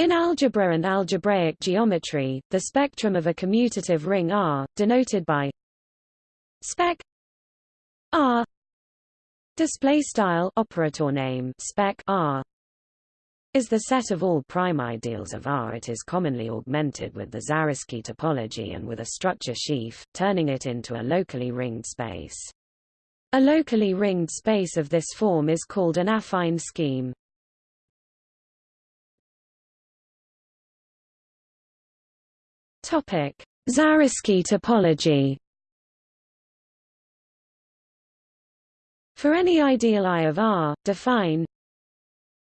In algebra and algebraic geometry, the spectrum of a commutative ring R, denoted by spec R display style operator name spec R is the set of all prime ideals of R. It is commonly augmented with the Zariski topology and with a structure sheaf, turning it into a locally ringed space. A locally ringed space of this form is called an affine scheme. Zariski topology. For any ideal I of R, define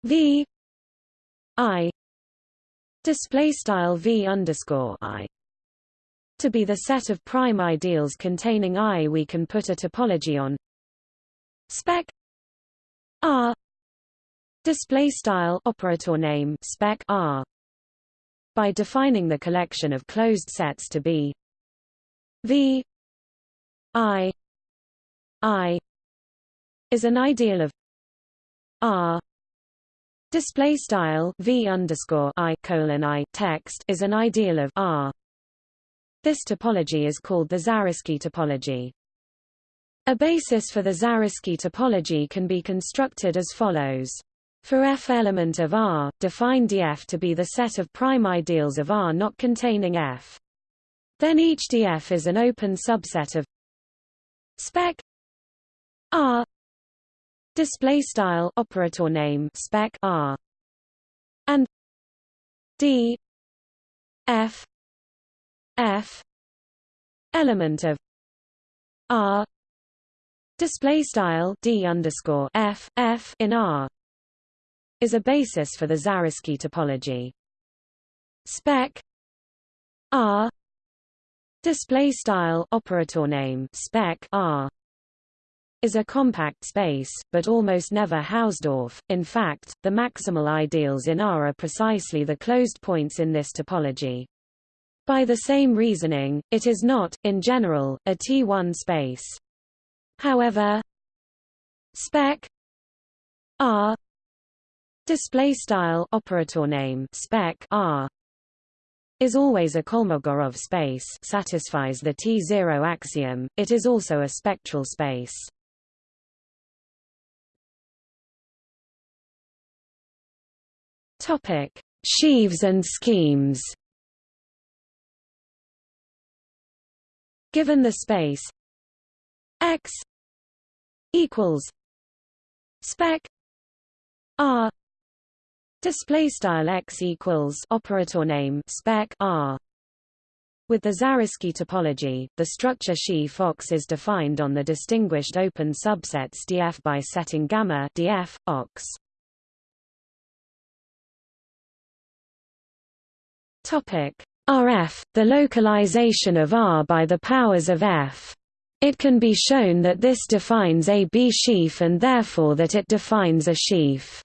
V I display style V underscore I to be the set of prime ideals containing I. We can put a topology on spec R display style operator name spec R by defining the collection of closed sets to be V I I is an ideal of R display style V underscore I colon I text is an ideal of R. This topology is called the Zariski topology. A basis for the Zariski topology can be constructed as follows. For f element of R, define df to be the set of prime ideals of R not containing f. Then each df is an open subset of spec R. Display style operator name spec R. And D F F element of R. Display style D underscore F F in R is a basis for the Zariski topology. Spec R display style operator name spec R is a compact space, but almost never Hausdorff. In fact, the maximal ideals in R are precisely the closed points in this topology. By the same reasoning, it is not, in general, a T1 space. However, spec R display style operator name spec R is always a Kolmogorov space satisfies the T0 axiom, it is also a spectral space. Topic: Sheaves and schemes. Given the space X equals spec R Display style x equals operator name spec r. With the Zariski topology, the structure sheaf ox is defined on the distinguished open subsets df by setting gamma df ox. Topic RF, the localization of R by the powers of F. It can be shown that this defines a B sheaf and therefore that it defines a sheaf.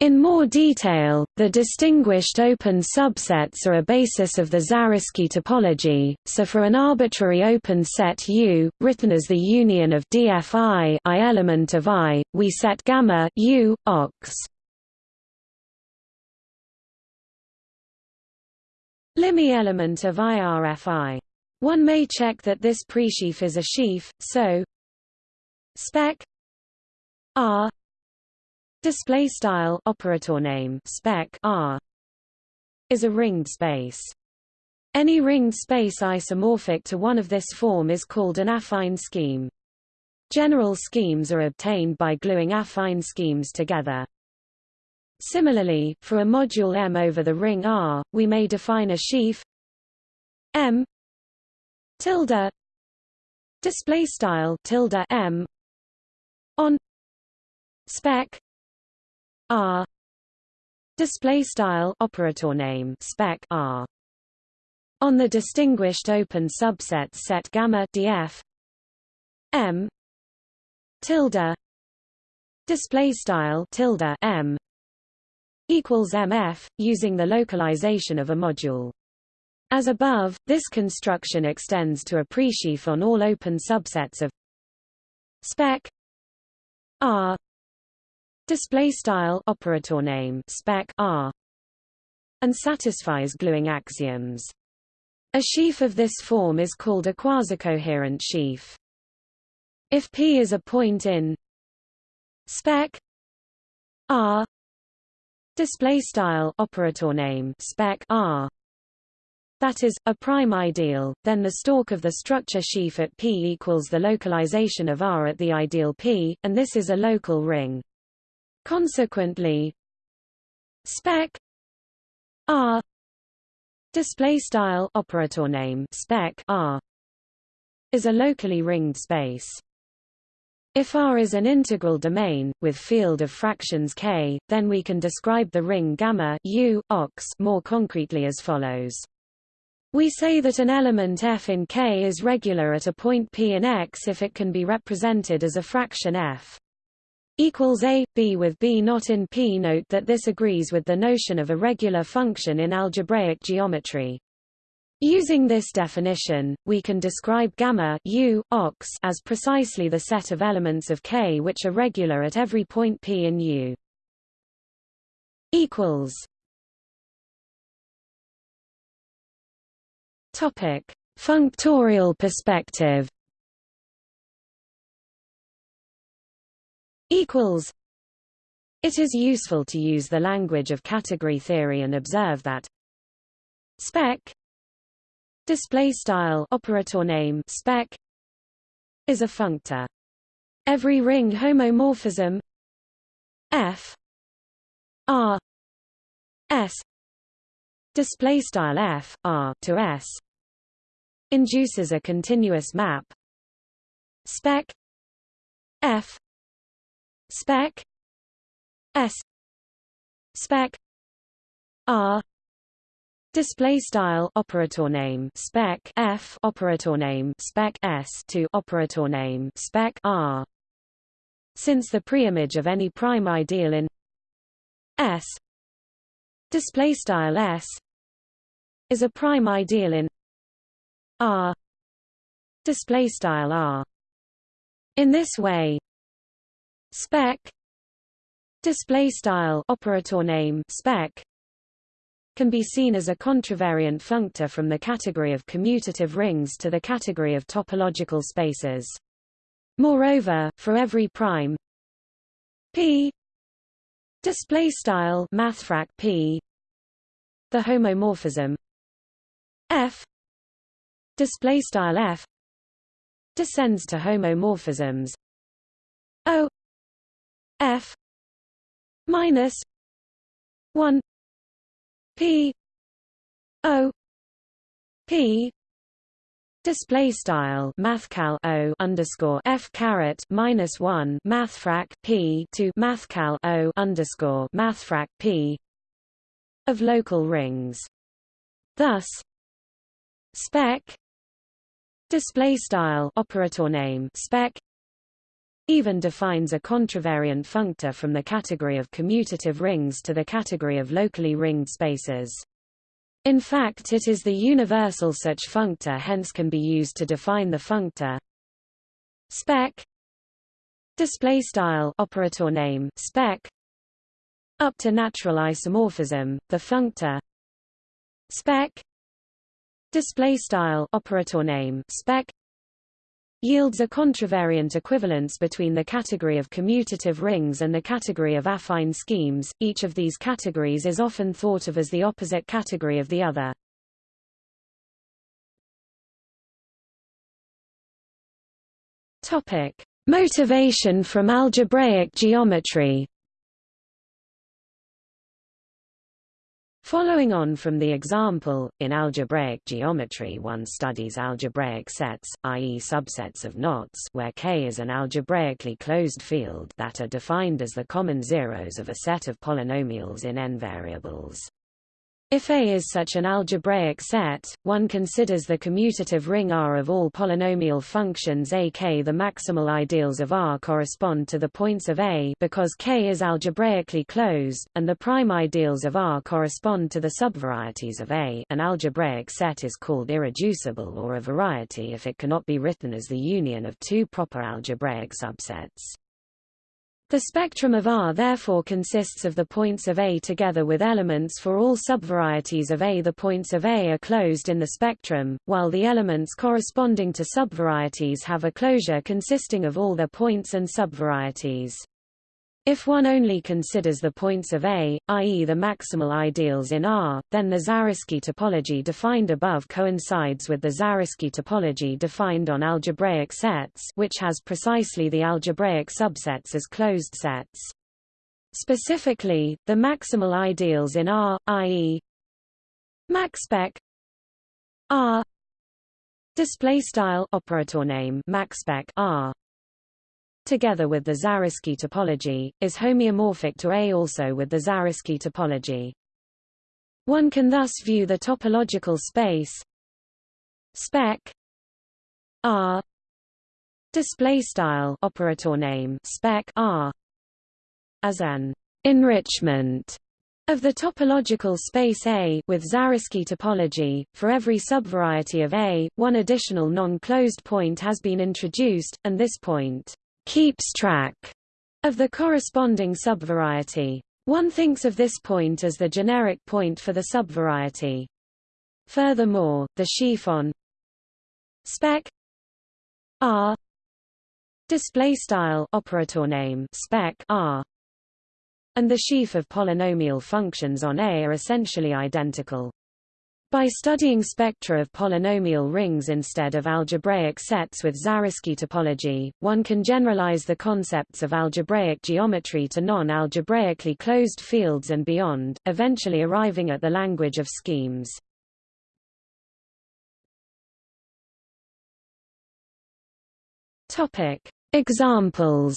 In more detail, the distinguished open subsets are a basis of the Zariski topology, so for an arbitrary open set U, written as the union of dfi I element of I, we set gamma U, ox. Limi element of IRFI. One may check that this presheaf is a sheaf, so spec R display style operator name spec R is a ringed space. Any ringed space isomorphic to one of this form is called an affine scheme. General schemes are obtained by gluing affine schemes together. Similarly, for a module M over the ring R, we may define a sheaf M tilde display style tilde M on spec R display style operator name spec R on the distinguished open subset set gamma df M tilde display style tilde M equals MF using the localization of a module. As above, this construction extends to a presheaf on all open subsets of spec R display style operator name spec R and satisfies gluing axioms. A sheaf of this form is called a quasicoherent sheaf. If P is a point in spec R display style operator name spec R that is, a prime ideal, then the stalk of the structure sheaf at P equals the localization of R at the ideal P, and this is a local ring. Consequently, spec R display style operator name spec R is a locally ringed space. If R is an integral domain, with field of fractions K, then we can describe the ring gamma U, ox more concretely as follows. We say that an element f in K is regular at a point P in X if it can be represented as a fraction f equals a, b with b not in P. Note that this agrees with the notion of a regular function in algebraic geometry. Using this definition, we can describe gamma u, ox as precisely the set of elements of K which are regular at every point P in U. equals Topic: Functorial perspective. Equals. It is useful to use the language of category theory and observe that spec display style operator name spec is a functor. Every ring homomorphism f r s display style f r to s induces a continuous map spec f spec s spec r display style operator name spec f operator name spec s to operator name spec r. Since the preimage of any prime ideal in s display style s is a prime ideal in R display style R. In this way spec display style operator name spec can be seen as a contravariant functor from the category of commutative rings to the category of topological spaces. Moreover, for every prime p display style mathfrak p the homomorphism f display style f descends to homomorphisms o f minus 1 p o p Display style mathcal o underscore f caret minus one mathfrak p to mathcal o underscore mathfrak p of local rings. Thus, spec display style operator name spec even defines a contravariant functor from the category of commutative rings to the category of locally ringed spaces. In fact it is the universal such functor hence can be used to define the functor. Spec. Display style. Operator name. Spec. Up to natural isomorphism. The functor. Spec. Display style. Operator name. Spec yields a contravariant equivalence between the category of commutative rings and the category of affine schemes. Each of these categories is often thought of as the opposite category of the other. Topic: Motivation from algebraic geometry. Following on from the example, in algebraic geometry one studies algebraic sets, i.e. subsets of knots where K is an algebraically closed field that are defined as the common zeros of a set of polynomials in n variables. If A is such an algebraic set, one considers the commutative ring R of all polynomial functions A K. The maximal ideals of R correspond to the points of A because K is algebraically closed, and the prime ideals of R correspond to the subvarieties of A. An algebraic set is called irreducible or a variety if it cannot be written as the union of two proper algebraic subsets. The spectrum of R therefore consists of the points of A together with elements for all subvarieties of A. The points of A are closed in the spectrum, while the elements corresponding to subvarieties have a closure consisting of all their points and subvarieties. If one only considers the points of A, i.e. the maximal ideals in R, then the Zariski topology defined above coincides with the Zariski topology defined on algebraic sets which has precisely the algebraic subsets as closed sets. Specifically, the maximal ideals in R, i.e. maxspec R display style operator name maxspec R together with the Zariski topology, is homeomorphic to A also with the Zariski topology. One can thus view the topological space spec R display style operator name spec R as an enrichment of the topological space A with Zariski topology, for every subvariety of A, one additional non-closed point has been introduced, and this point keeps track of the corresponding subvariety. One thinks of this point as the generic point for the subvariety. Furthermore, the sheaf on spec R display style operator name spec R and the sheaf of polynomial functions on A are essentially identical. By studying spectra of polynomial rings instead of algebraic sets with Zariski topology, one can generalize the concepts of algebraic geometry to non-algebraically closed fields and beyond, eventually arriving at the language of schemes. Topic: Examples.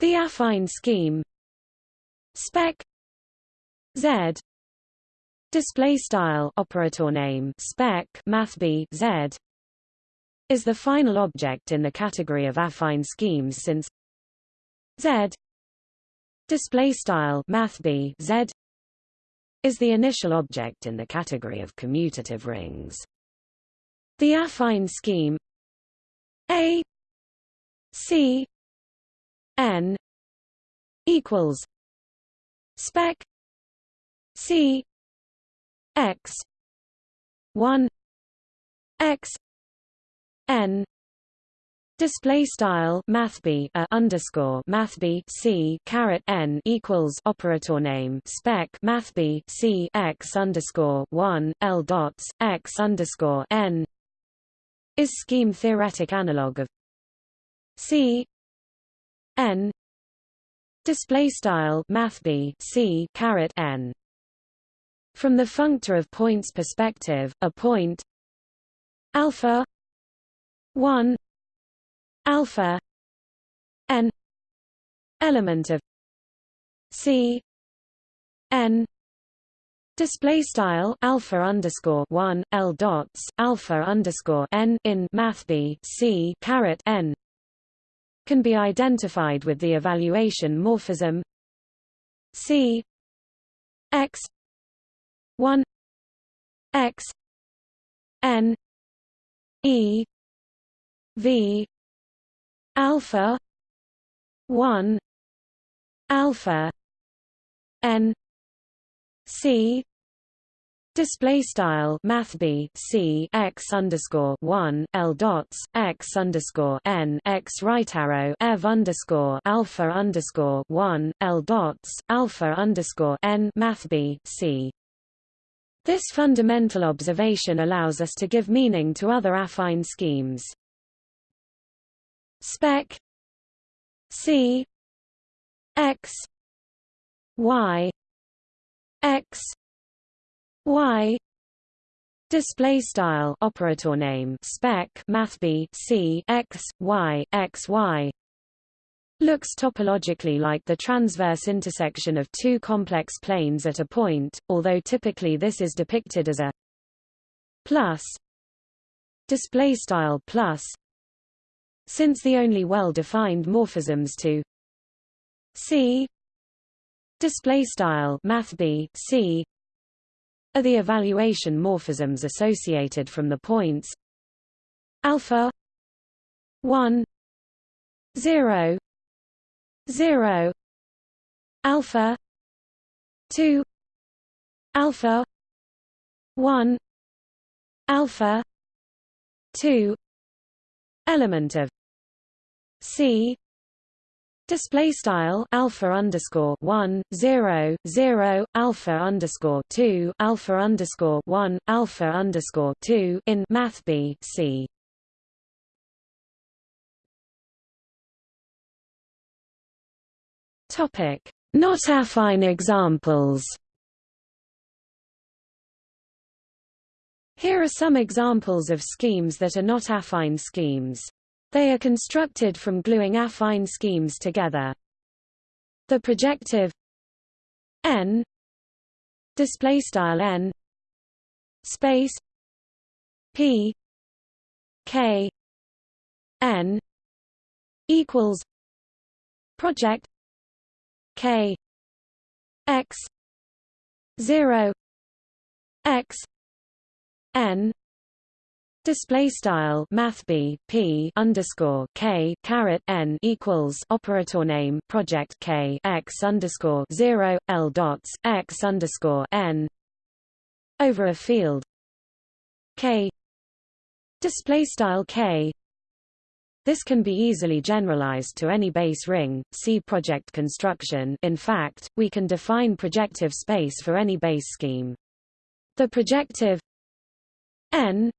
The affine scheme spec Z. Display style operator name spec math b Z. Is the final object in the category of affine schemes since Z. Display style math b Z. Is the initial object in the category of commutative rings. The affine scheme A C N equals spec C X one X N Display style math b a underscore math b c caret n equals operator name spec math b c x underscore one l dots x underscore n is scheme theoretic analog of c n display style math b c caret n from the functor of points perspective, a point alpha 1 alpha n element of c n Display style alpha underscore one L dots alpha underscore n in math b c caret n can be identified with the evaluation morphism c x 1 x n e v alpha 1 alpha n c Display style Math B C x underscore one L dots x underscore n x right arrow Ev underscore alpha underscore one L dots alpha underscore n Math B C this fundamental observation allows us to give meaning to other affine schemes. Spec C X Y X Y display style operator name spec math b c x y x y looks topologically like the transverse intersection of two complex planes at a point, although typically this is depicted as a plus display style plus since the only well-defined morphisms to C display style math b C are the evaluation morphisms associated from the points alpha 1 0 0 alpha 2 alpha 1 alpha 2 element of c Display style alpha underscore one zero zero alpha underscore two alpha underscore one alpha underscore two in Math B C. Topic: Not affine examples. Here are some examples of schemes that are not affine schemes. They are constructed from gluing affine schemes together. The projective n display style n space p k n equals project k. X. 0 x. N. Display style Math B P underscore K caret N equals operator name project K X underscore zero L dots X underscore N. Over a field. K. Display style K this can be easily generalized to any base ring. See project construction. In fact, we can define projective space for any base scheme. The projective n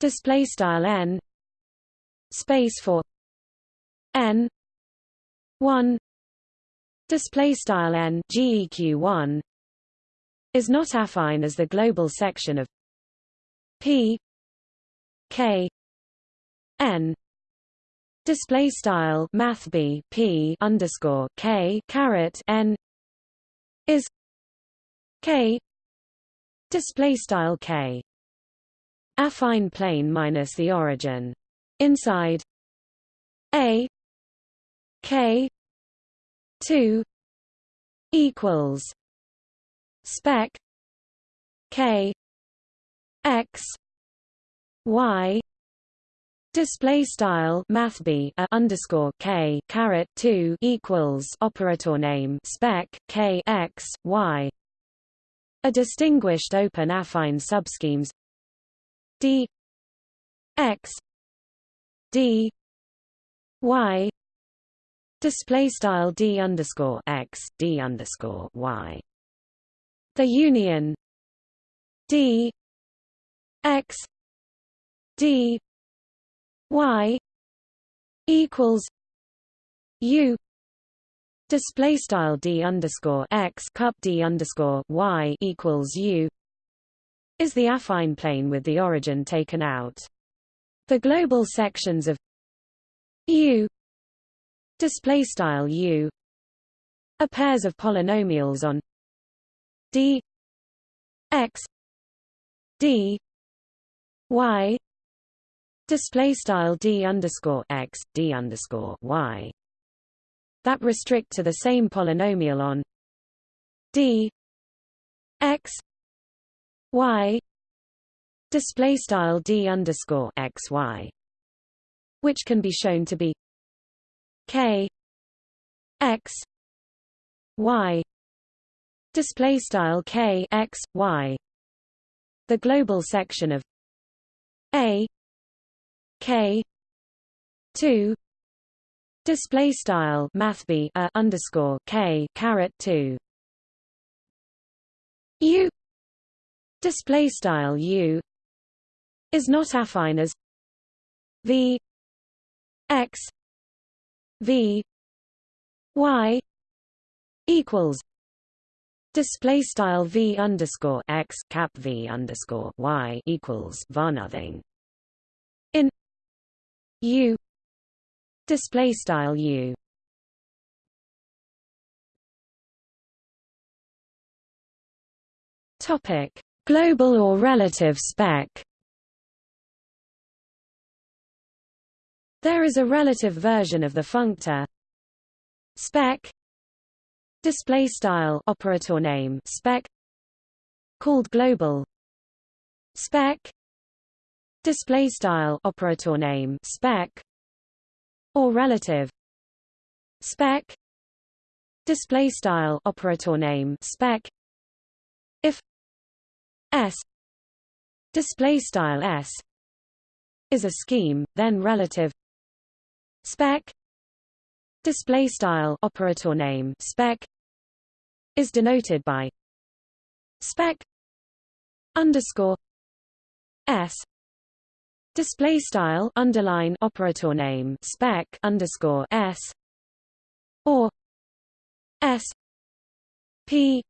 display style n space for n 1 display style n geq1 is not affine as the global section of p k n display style math b p underscore k caret n is k display style k affine plane minus the origin. Inside A K two equals spec K X Y Display style math b a underscore k caret two equals operator name spec k x y. A distinguished open affine subschemes. D x d y. Display style d underscore x d underscore y. The union. D x d y equals u display style d underscore x cup d underscore y equals u is the affine plane with the origin taken out. The global sections of U display style U are pairs of polynomials on D X D Y display style D underscore X D underscore Y that restrict to the same polynomial on D X y display style d underscore x y, which can be shown to be k x y display style k x y. The global section of a k two display style math b a underscore k caret two. U display style u is not affine as v x v y equals display style v underscore x cap v underscore y equals var nothing. In u display style u. Topic Global or relative spec. There is a relative version of the functor. Spec. Display style operator name spec. Called global. Spec display style operator name spec or relative spec display style operator name spec if s display style s is a scheme then relative spec display style operator name spec is denoted by spec underscore s display style underline operator name spec underscore s or s p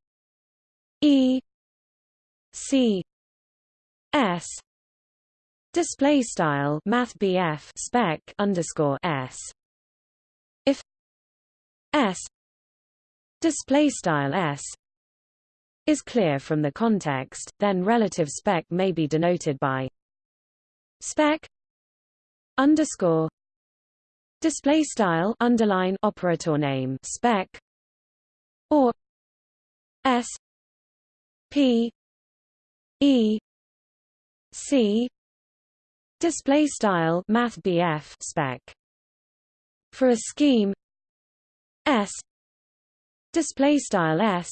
e c s. Display style math spec underscore s. If s display style s is clear from the context, then relative spec may be denoted by spec underscore display style underline operator name spec or s p e c display style math spec. For a scheme s display style s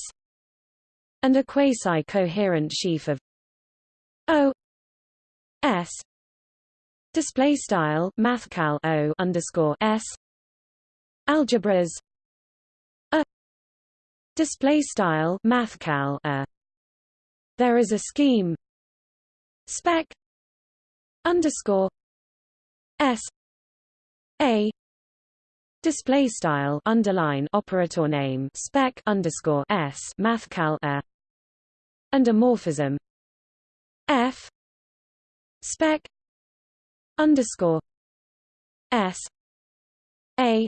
and a quasi-coherent sheaf of O S display style mathcal O underscore S. Algebras. A. Display style mathcal a. There is a scheme. Spec. Underscore. S. A. Display style underline operator name spec underscore s mathcal a. And a morphism. F. Spec underscore s a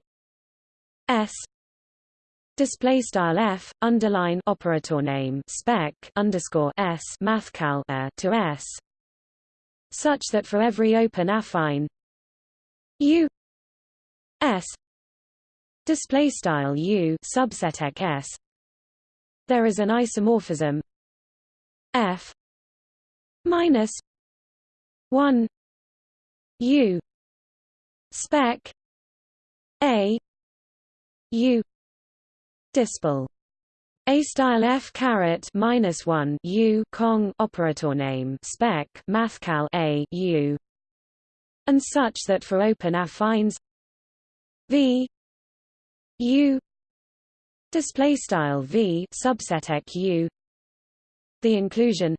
s display style f underline operator name spec underscore s mathcal a to s such that for every open affine u s display style u subset s there is an isomorphism f minus 1 u spec a u dispel a style f caret minus one u cong operator name spec mathcal a u, and such that for open affines v U display style V subset U the inclusion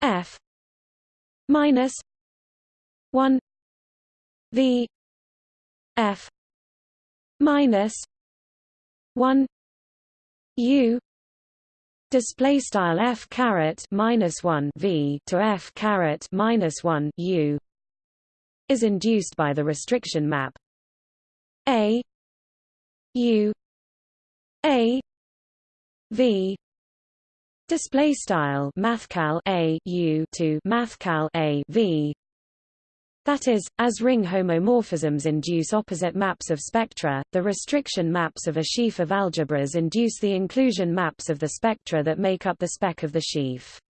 F minus 1 V F minus 1 U display style F caret minus 1 V to F caret minus 1 U is induced by the restriction map A U A V display style mathcal A U to mathcal A V that is, as ring homomorphisms induce opposite maps of spectra, the restriction maps of a sheaf of algebras induce the inclusion maps of the spectra that make up the spec of the sheaf.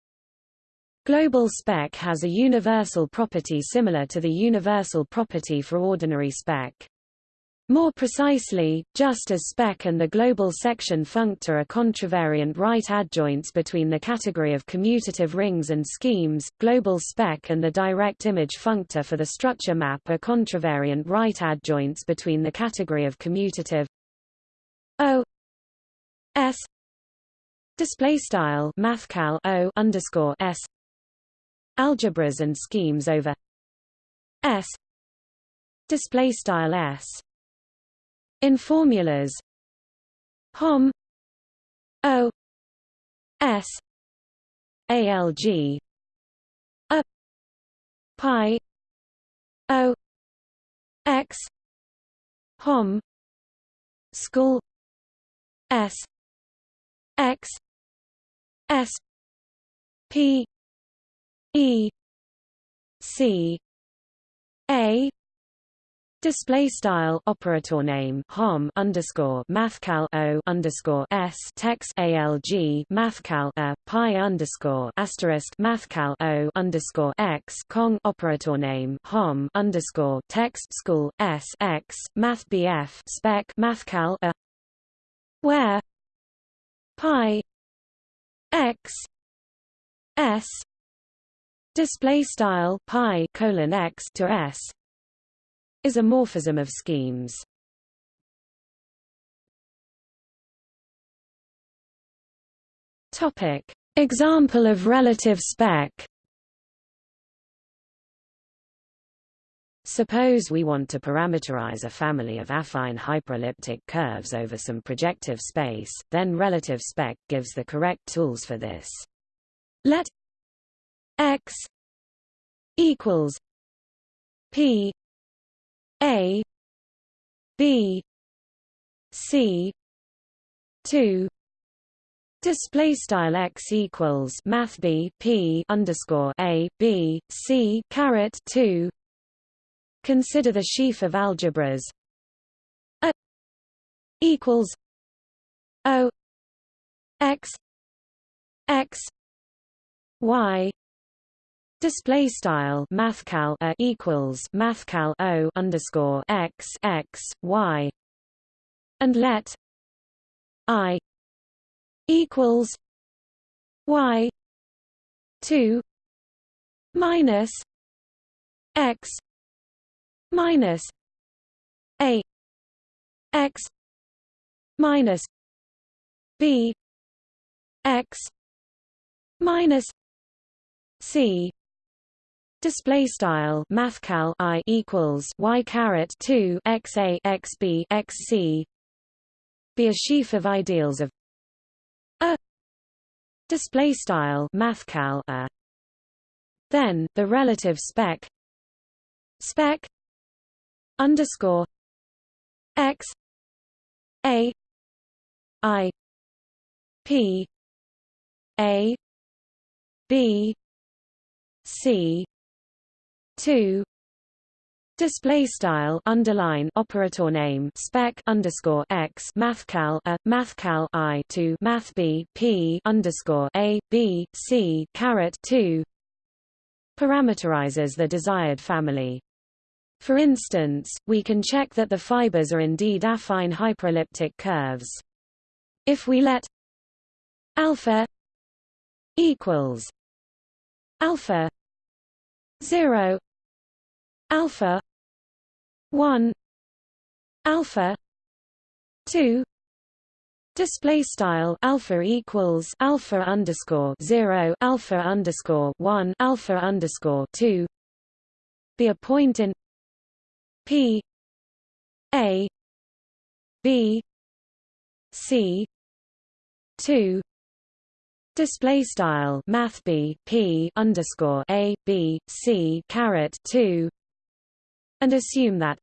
Global spec has a universal property similar to the universal property for ordinary spec. More precisely, just as spec and the global section functor are contravariant right adjoints between the category of commutative rings and schemes, global spec and the direct image functor for the structure map are contravariant right adjoints between the category of commutative O S display style mathcal O underscore S algebras and schemes over S display style S in formulas. Hom. O. S. ALG a. Pi. O. X. Hom. School. S. X. S. P. E. C. A Display style operator name hom underscore mathcal o underscore s text alg mathcal a pi underscore asterisk mathcal o underscore x cong operator name hom underscore text school s x math bf spec mathcal a where pi x s display style pi colon x to s is a morphism of schemes. Topic: Example of relative spec. Suppose we want to parameterize a family of affine hyperelliptic curves over some projective space, then relative spec gives the correct tools for this. Let x equals p a B C two. Display style x equals Math B P underscore A B C caret two. Consider the sheaf of algebras. A equals O X X Y Display style mathcal a equals mathcal o underscore x x y, and let i equals y two minus x minus a x minus b x minus c Display style mathcal i equals y caret two x a x b x c. Be a sheaf of ideals of a. Display style mathcal a. Then the relative spec. Spec. Underscore. X. A. I. P. A. B. C 2 Display style underline operator name spec underscore x mathcal a mathcal i to math b p underscore a b c caret two parameterizes the desired family. For instance, we can check that the fibers are indeed affine hyperelliptic curves. If we let alpha equals alpha 0 alpha 1 alpha 2 Display style alpha equals alpha underscore zero alpha underscore one alpha underscore two. Be a point in P A B C two Display style Math B P underscore A B C caret two and assume that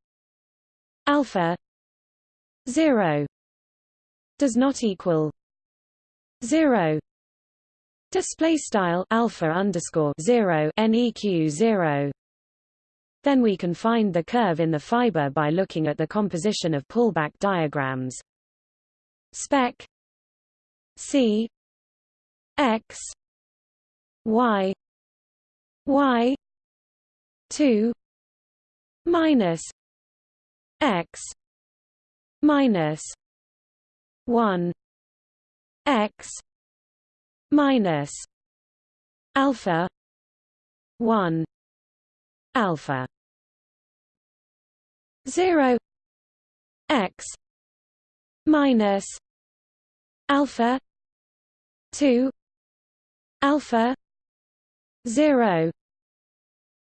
alpha zero does not equal zero. Display style alpha underscore zero neq zero. Then we can find the curve in the fiber by looking at the composition of pullback diagrams. Spec c x y y 2 minus x minus 1 x minus alpha 1 alpha 0 x minus alpha 2 alpha 0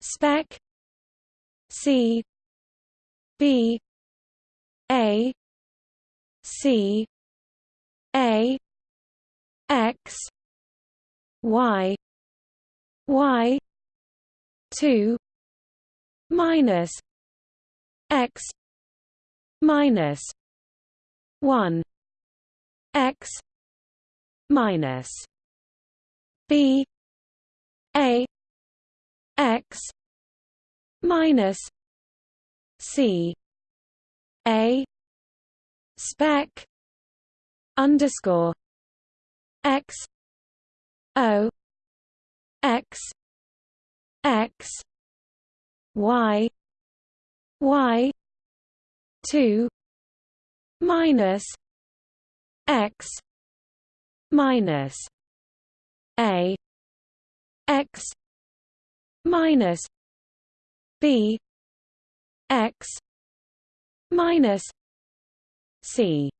spec c b a c a x y y 2 minus x minus 1 x minus b a x minus c a spec underscore x o x x y y 2 minus x minus a x minus b x minus c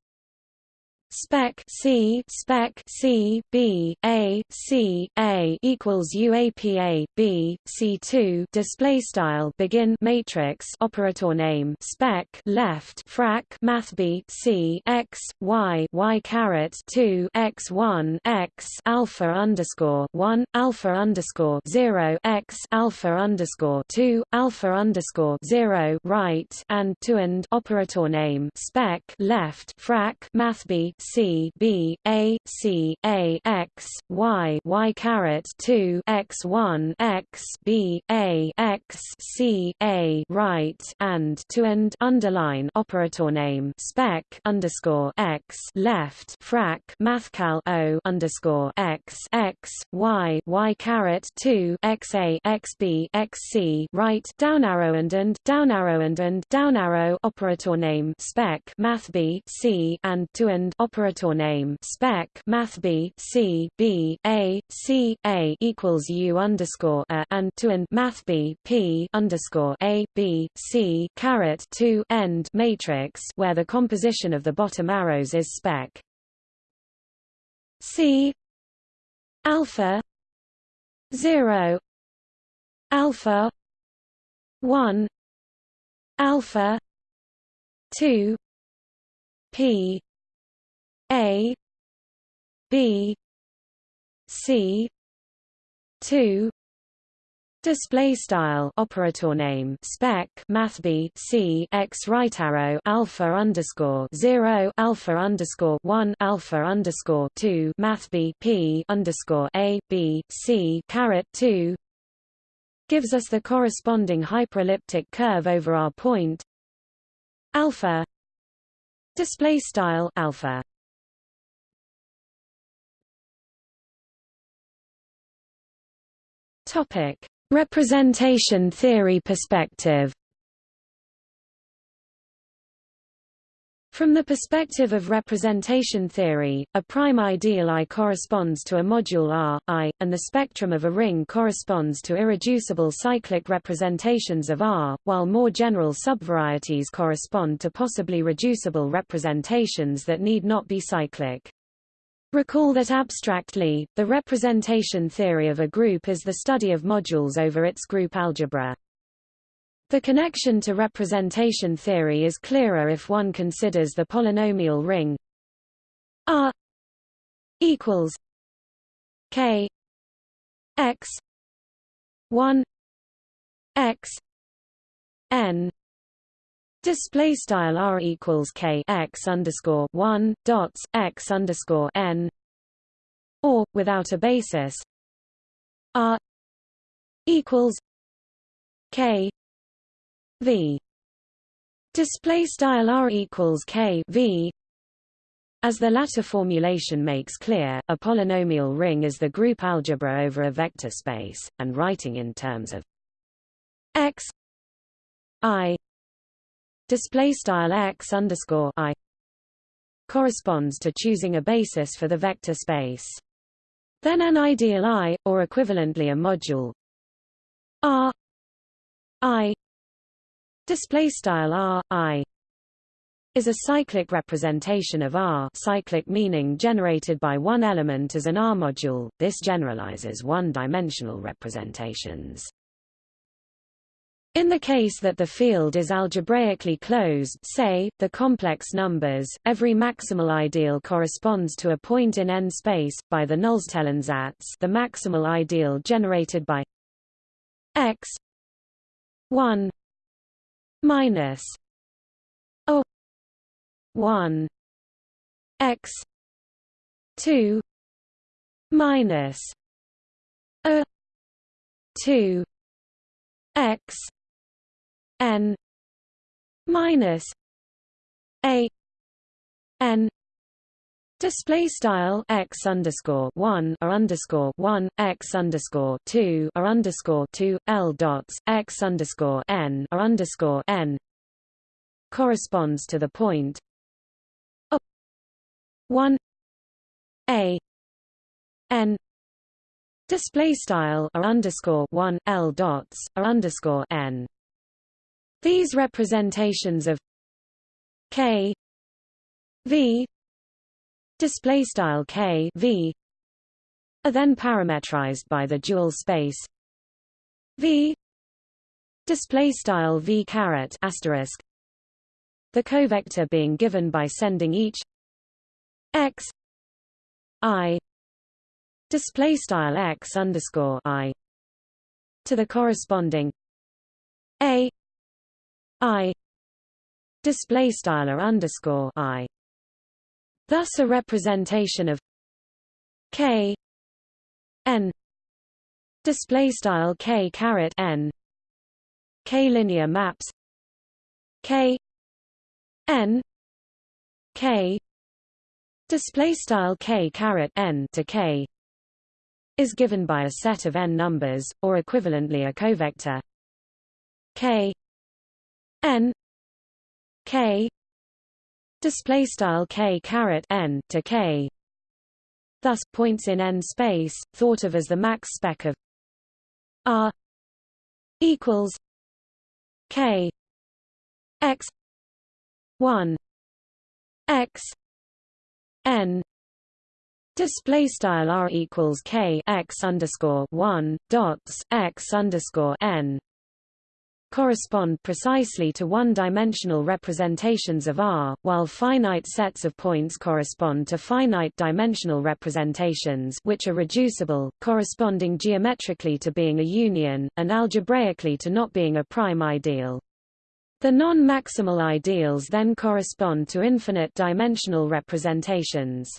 spec C spec C B A C A equals UAPA B C two display style begin matrix operator name spec left frac math B C X Y Y caret two X one X alpha underscore one alpha underscore zero X alpha underscore two alpha underscore zero right and to and operator name spec left frac math B C B A C A X Y Y caret two X one X B A X C A right and to end underline operator name spec underscore X left frac mathcal O underscore X X Y Y caret two X A X B X C right down arrow and and down arrow and and down arrow operator name spec math B C and to end operator name spec math b c b a c a equals u underscore a and to and math b p underscore a b c caret to end matrix where the composition of the bottom arrows is spec. C alpha 0 alpha 1 alpha 2 p a b c 2 Display style operator name spec math b c x right arrow alpha underscore zero alpha underscore one alpha underscore two math b p underscore a b c caret two gives us the corresponding hyperelliptic curve over our point alpha. Display style alpha. Topic: Representation theory perspective. From the perspective of representation theory, a prime ideal I corresponds to a module R, I, and the spectrum of a ring corresponds to irreducible cyclic representations of R, while more general subvarieties correspond to possibly reducible representations that need not be cyclic. Recall that abstractly, the representation theory of a group is the study of modules over its group algebra. The connection to representation theory is clearer if one considers the polynomial ring R equals K X one X N Display style r equals k x underscore one dots x underscore n, or without a basis, r equals k v. Display style r equals k v. As the latter formulation makes clear, a polynomial ring is the group algebra over a vector space, and writing in terms of x i display style x underscore i corresponds to choosing a basis for the vector space. Then an ideal I, or equivalently a module R I display style R I is a cyclic representation of R cyclic meaning generated by one element as an R module. This generalizes one-dimensional representations. In the case that the field is algebraically closed say, the complex numbers, every maximal ideal corresponds to a point in n space, by the Nullstellensatz the maximal ideal generated by x 1 minus o 1 x 2 minus a 2 x n minus a n display style x underscore one or underscore one x underscore two or underscore two l dots x underscore n or underscore n corresponds to the point a one a n display style or underscore one l dots or underscore n. These representations of k v display style k v are then parametrized by the dual space v display style v caret asterisk the covector being given by sending each x i display style x underscore i to the corresponding a i display style underscore i Thus a representation of k n display style k caret n k linear maps k n k display style k caret n to k is given by a set of n numbers or equivalently a covector k n k display style k caret n to k. Thus points in n space thought of as the max spec of r equals k x 1 x n display style r equals k x underscore 1 dots x underscore n correspond precisely to one-dimensional representations of R, while finite sets of points correspond to finite-dimensional representations which are reducible, corresponding geometrically to being a union, and algebraically to not being a prime ideal. The non-maximal ideals then correspond to infinite-dimensional representations.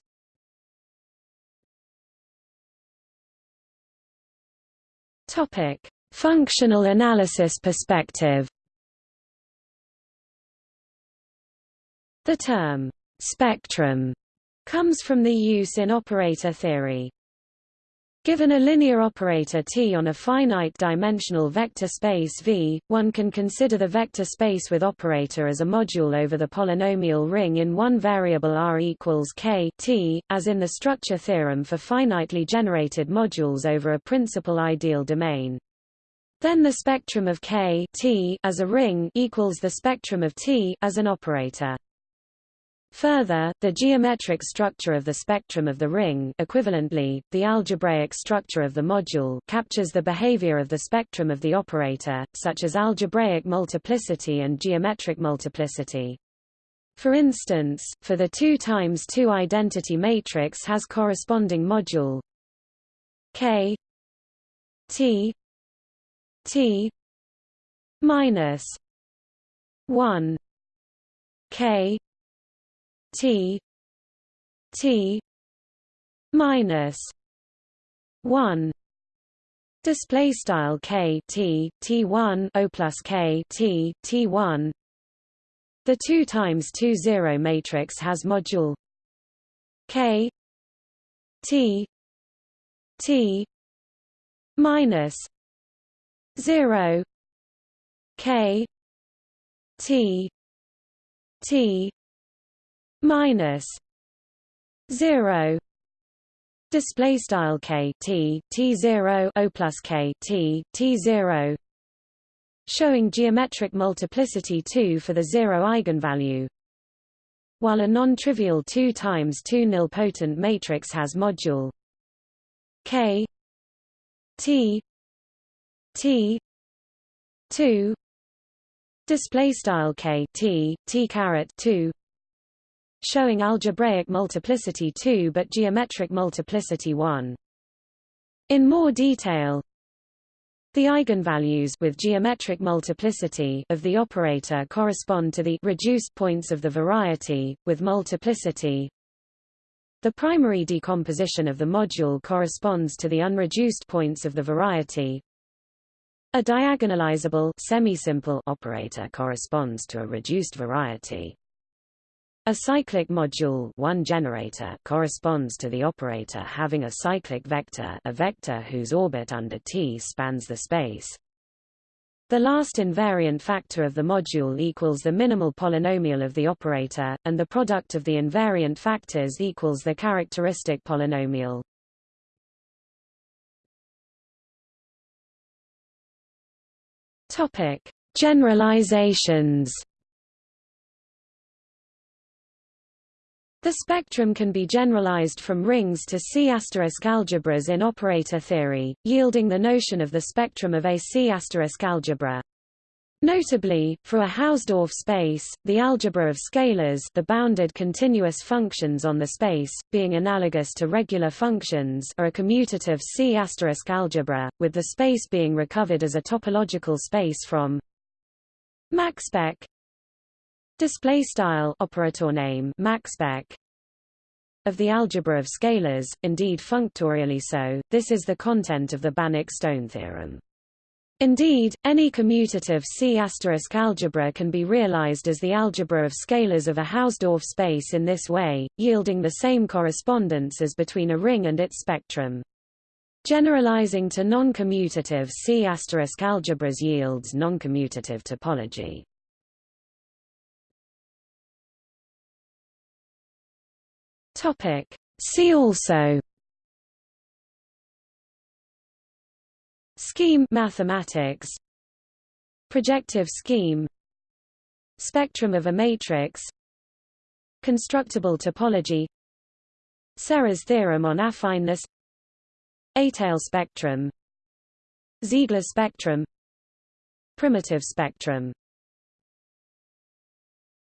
Topic: Functional analysis perspective The term spectrum comes from the use in operator theory. Given a linear operator T on a finite-dimensional vector space V, one can consider the vector space with operator as a module over the polynomial ring in one variable R equals K T, as in the structure theorem for finitely generated modules over a principal ideal domain. Then the spectrum of K T as a ring equals the spectrum of T as an operator. Further, the geometric structure of the spectrum of the ring equivalently, the algebraic structure of the module captures the behavior of the spectrum of the operator, such as algebraic multiplicity and geometric multiplicity. For instance, for the 2 times 2 identity matrix has corresponding module K T T minus one K T T minus one display style K T T1 O plus K T T1 the 2 times 2 0 matrix has module K T T minus 0 k t t minus 0 display style k t t 0 o plus k t t 0 showing geometric multiplicity 2 for the zero eigenvalue. While a non-trivial 2 times 2 nilpotent matrix has module k t T two display style K T T caret two showing algebraic multiplicity 2 but geometric multiplicity 1 in more detail the eigenvalues with geometric multiplicity of the operator correspond to the reduced points of the variety with multiplicity. The primary decomposition of the module corresponds to the unreduced points of the variety a diagonalizable semisimple operator corresponds to a reduced variety. A cyclic module one generator corresponds to the operator having a cyclic vector a vector whose orbit under T spans the space. The last invariant factor of the module equals the minimal polynomial of the operator, and the product of the invariant factors equals the characteristic polynomial. Topic: Generalizations The spectrum can be generalized from rings to C** algebras in operator theory, yielding the notion of the spectrum of a C** algebra. Notably, for a Hausdorff space, the algebra of scalars the bounded continuous functions on the space, being analogous to regular functions are a commutative C** algebra, with the space being recovered as a topological space from MaxSpec display style operator name maxspec of the algebra of scalars, indeed functorially so. This is the content of the Banach-Stone theorem. Indeed, any commutative C** algebra can be realized as the algebra of scalars of a Hausdorff space in this way, yielding the same correspondence as between a ring and its spectrum. Generalizing to non-commutative C** algebras yields non-commutative topology. Topic. See also Scheme mathematics. Projective scheme. Spectrum of a matrix. Constructible topology. Serre's theorem on affineness. Étale spectrum. Ziegler spectrum. Primitive spectrum